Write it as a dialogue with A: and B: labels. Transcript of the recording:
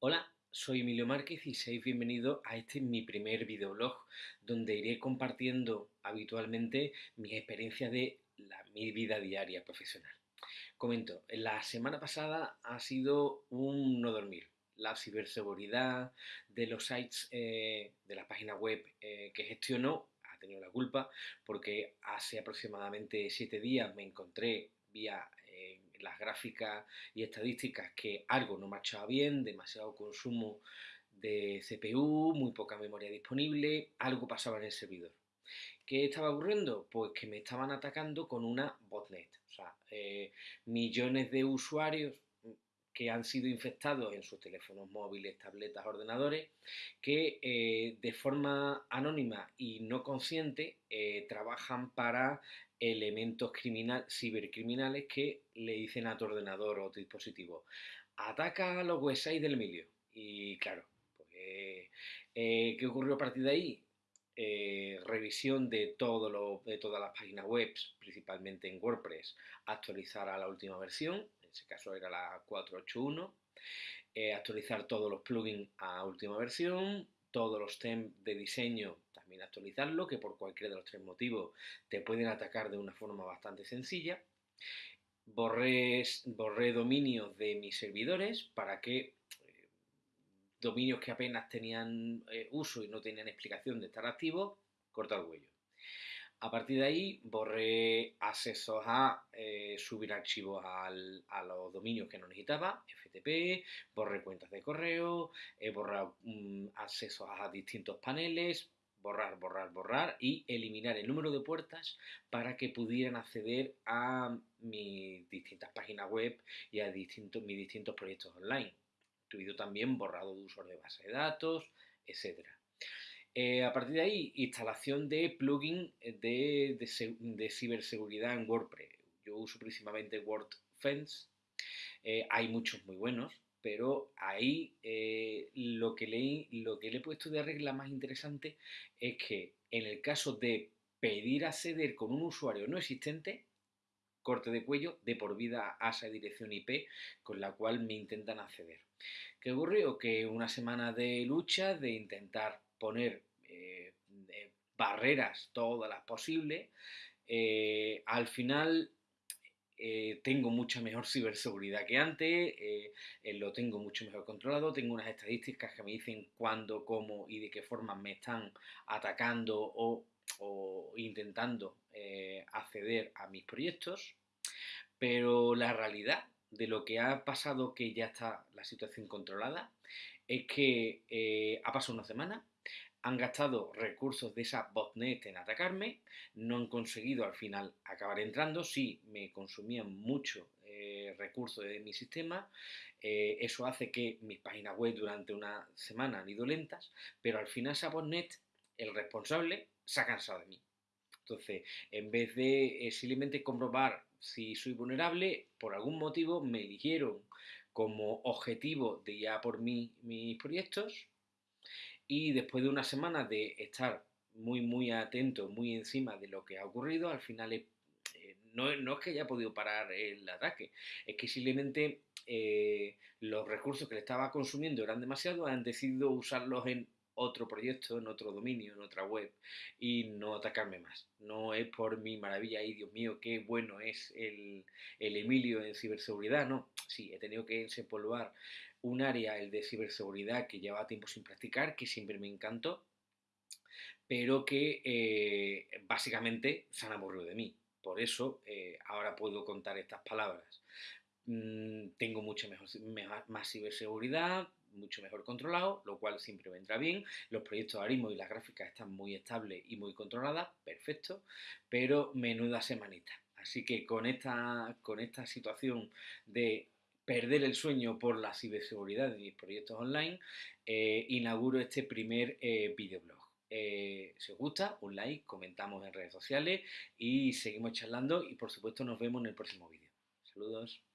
A: Hola, soy Emilio Márquez y seáis bienvenidos a este mi primer videoblog donde iré compartiendo habitualmente mis experiencias de mi vida diaria profesional. Comento, la semana pasada ha sido un no dormir. La ciberseguridad de los sites, eh, de la página web eh, que gestiono ha tenido la culpa porque hace aproximadamente siete días me encontré vía las gráficas y estadísticas que algo no marchaba bien, demasiado consumo de CPU, muy poca memoria disponible, algo pasaba en el servidor. ¿Qué estaba ocurriendo? Pues que me estaban atacando con una botnet. O sea, eh, millones de usuarios que han sido infectados en sus teléfonos móviles, tabletas, ordenadores, que eh, de forma anónima y no consciente eh, trabajan para elementos criminal, cibercriminales que le dicen a tu ordenador o tu dispositivo, ataca a los websites del Emilio. Y claro, pues, eh, ¿qué ocurrió a partir de ahí? Revisión de, todo lo, de todas las páginas web, principalmente en WordPress, actualizar a la última versión, en ese caso era la 481, eh, actualizar todos los plugins a última versión, todos los temas de diseño también actualizarlo, que por cualquiera de los tres motivos te pueden atacar de una forma bastante sencilla. Borré, borré dominios de mis servidores para que eh, dominios que apenas tenían eh, uso y no tenían explicación de estar activos, cortar el huello. A partir de ahí borré accesos a eh, subir archivos a los dominios que no necesitaba, FTP, borré cuentas de correo, he mm, accesos a distintos paneles, borrar, borrar, borrar y eliminar el número de puertas para que pudieran acceder a mis distintas páginas web y a distintos, mis distintos proyectos online. También borrado de uso de base de datos, etcétera. Eh, a partir de ahí, instalación de plugin de, de, ciberseguridad en WordPress. Yo uso principalmente WordFence. Eh, hay muchos muy buenos, pero ahí eh, lo, que le, lo que le he puesto de regla más interesante es que en el caso de pedir acceder con un usuario no existente, corte de cuello de por vida a esa dirección IP con la cual me intentan acceder. ¿Qué ocurrió? Que una semana de lucha, de intentar poner eh, barreras, todas las posibles, eh, al final eh, tengo mucha mejor ciberseguridad que antes, lo tengo mucho mejor controlado, tengo unas estadísticas que me dicen cuándo, cómo y de qué forma me están atacando o intentando acceder a mis proyectos, pero la realidad de lo que ha pasado que ya está la situación controlada es que ha pasado una semana, han gastado recursos de esa botnet en atacarme, no han conseguido al final acabar entrando, sí me consumían mucho eh, recursos de mi sistema, eh, eso hace que mis páginas web durante una semana han ido lentas, pero al final esa botnet, el responsable, se ha cansado de mí. Entonces, en vez de eh, simplemente comprobar si soy vulnerable, por algún motivo me eligieron como objetivo de ya por mí mis proyectos. Y después de una semana de estar muy, muy atento, muy encima de lo que ha ocurrido, al final eh, no, es que haya podido parar el ataque, es que simplemente eh, los recursos que le estaba consumiendo eran demasiados, han decidido usarlos en otro proyecto, en otro dominio, en otra web y no atacarme más. No es por mi maravilla y Dios mío, qué bueno es el, el Emilio en ciberseguridad, no. Sí, he tenido que desempolvar un área, el de ciberseguridad, que llevaba tiempo sin practicar, que siempre me encantó, pero que eh, básicamente se han aburrido de mí. Por eso eh, ahora puedo contar estas palabras. Mm, tengo mucha mejor, más ciberseguridad, mucho mejor controlado, lo cual siempre vendrá bien. Los proyectos Arimo y las gráficas están muy estables y muy controladas, perfecto, pero menuda semanita. Así que con esta, con esta situación de perder el sueño por la ciberseguridad de mis proyectos online, eh, inauguro este primer eh, videoblog. Eh, si os gusta, un like, comentamos en redes sociales y seguimos charlando y por supuesto nos vemos en el próximo vídeo. Saludos.